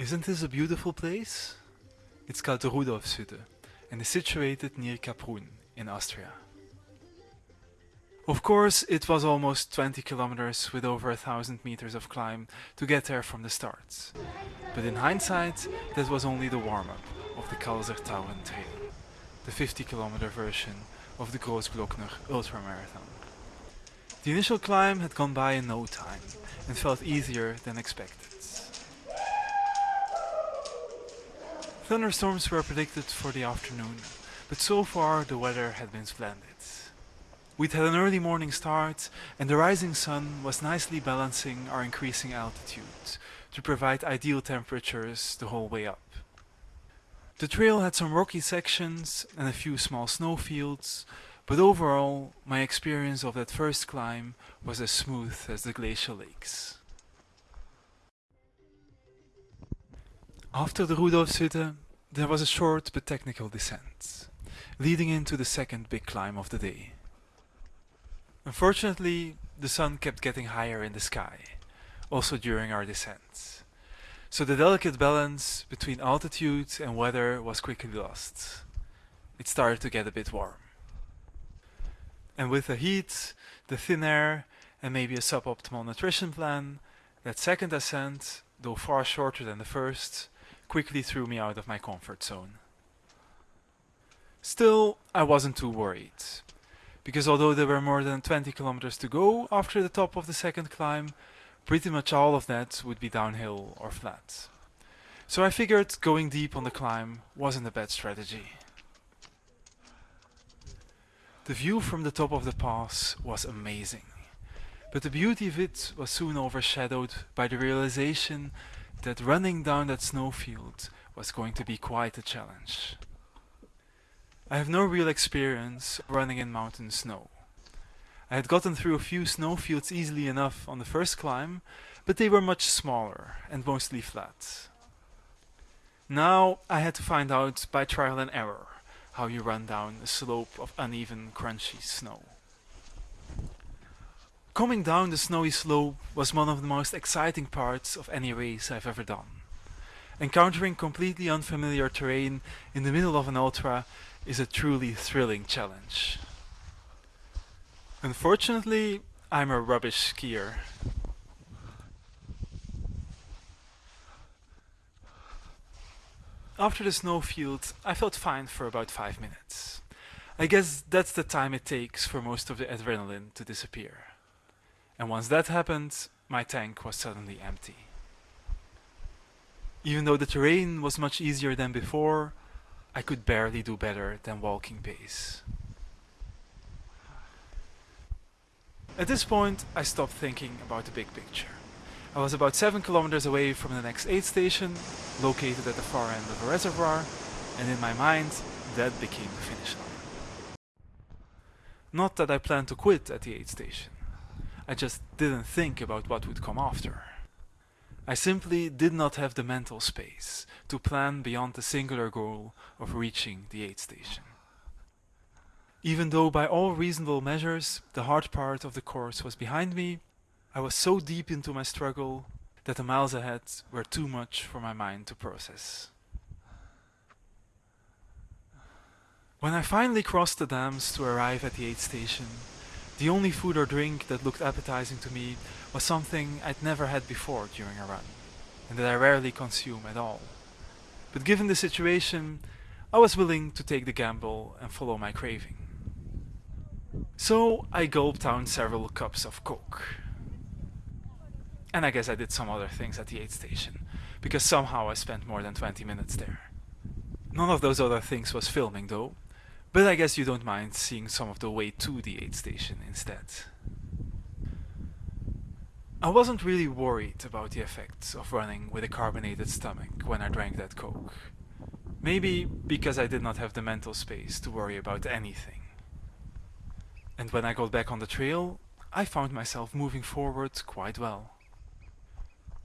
Isn't this a beautiful place? It's called Rudolfshütte and is situated near Kaprun in Austria. Of course, it was almost 20 kilometers with over a thousand meters of climb to get there from the start. But in hindsight, that was only the warm-up of the Kalsertauern Trail, the 50 kilometer version of the Großglockner ultramarathon. The initial climb had gone by in no time and felt easier than expected. Thunderstorms were predicted for the afternoon, but so far the weather had been splendid. We'd had an early morning start and the rising sun was nicely balancing our increasing altitude to provide ideal temperatures the whole way up. The trail had some rocky sections and a few small snowfields, but overall my experience of that first climb was as smooth as the glacial lakes. After the Rudolfshütte, there was a short but technical descent, leading into the second big climb of the day. Unfortunately, the sun kept getting higher in the sky, also during our descent, so the delicate balance between altitude and weather was quickly lost. It started to get a bit warm. And with the heat, the thin air, and maybe a suboptimal nutrition plan, that second ascent, though far shorter than the first, quickly threw me out of my comfort zone. Still, I wasn't too worried, because although there were more than 20 kilometers to go after the top of the second climb, pretty much all of that would be downhill or flat. So I figured going deep on the climb wasn't a bad strategy. The view from the top of the pass was amazing, but the beauty of it was soon overshadowed by the realization that running down that snowfield was going to be quite a challenge. I have no real experience running in mountain snow. I had gotten through a few snowfields easily enough on the first climb, but they were much smaller and mostly flat. Now I had to find out by trial and error how you run down a slope of uneven, crunchy snow. Coming down the snowy slope was one of the most exciting parts of any race I've ever done. Encountering completely unfamiliar terrain in the middle of an ultra is a truly thrilling challenge. Unfortunately, I'm a rubbish skier. After the snowfield, I felt fine for about 5 minutes. I guess that's the time it takes for most of the adrenaline to disappear. And once that happened, my tank was suddenly empty. Even though the terrain was much easier than before, I could barely do better than walking pace. At this point, I stopped thinking about the big picture. I was about 7 kilometers away from the next aid station, located at the far end of a reservoir, and in my mind, that became the finish line. Not that I planned to quit at the aid station. I just didn't think about what would come after. I simply did not have the mental space to plan beyond the singular goal of reaching the aid station. Even though by all reasonable measures the hard part of the course was behind me, I was so deep into my struggle that the miles ahead were too much for my mind to process. When I finally crossed the dams to arrive at the aid station, the only food or drink that looked appetizing to me was something I'd never had before during a run, and that I rarely consume at all. But given the situation, I was willing to take the gamble and follow my craving. So I gulped down several cups of coke. And I guess I did some other things at the aid station, because somehow I spent more than 20 minutes there. None of those other things was filming though, but I guess you don't mind seeing some of the way to the aid station instead. I wasn't really worried about the effects of running with a carbonated stomach when I drank that coke. Maybe because I did not have the mental space to worry about anything. And when I got back on the trail, I found myself moving forward quite well.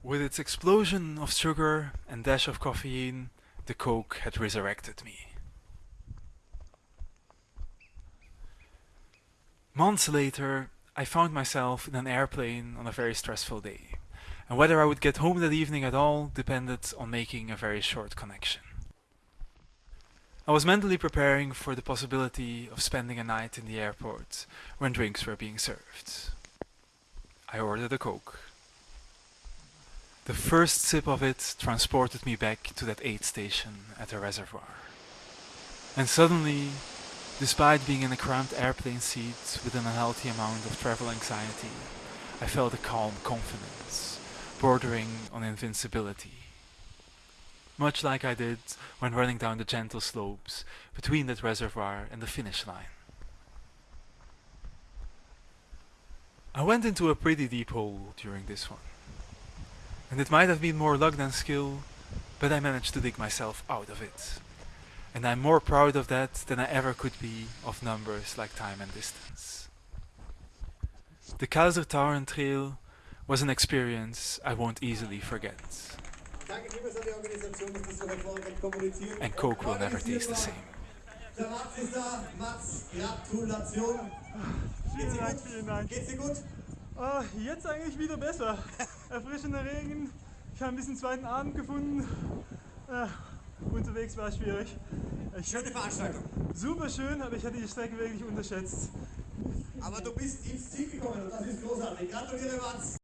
With its explosion of sugar and dash of caffeine, the coke had resurrected me. Months later, I found myself in an airplane on a very stressful day, and whether I would get home that evening at all depended on making a very short connection. I was mentally preparing for the possibility of spending a night in the airport when drinks were being served. I ordered a Coke. The first sip of it transported me back to that aid station at the reservoir. And suddenly, despite being in a cramped airplane seat with an unhealthy amount of travel anxiety, I felt a calm confidence, bordering on invincibility. Much like I did when running down the gentle slopes between that reservoir and the finish line. I went into a pretty deep hole during this one. And it might have been more luck than skill, but I managed to dig myself out of it. And I'm more proud of that than I ever could be of numbers like time and distance. The Kaiser Trail was an experience I won't easily forget. And Coke will never taste the same. Der? Ah, jetzt eigentlich wieder besser. Erfrischender Regen, ich habe ein zweiten Abend gefunden. Äh, unterwegs war schwierig. Ich, Schöne Veranstaltung. super schön, aber ich hatte die Strecke wirklich unterschätzt. Aber du bist ins Ziel gekommen und das ist großartig. Gratuliere, Mats.